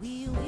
We will.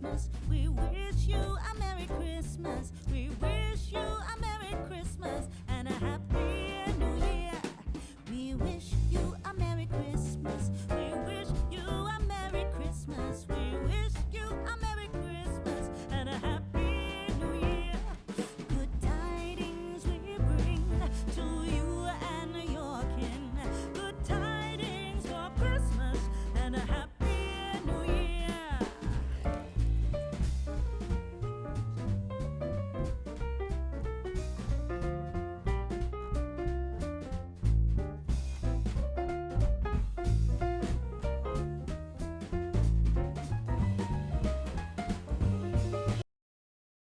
Christmas. We wish you a Merry Christmas. We wish you a Merry Christmas and a Happy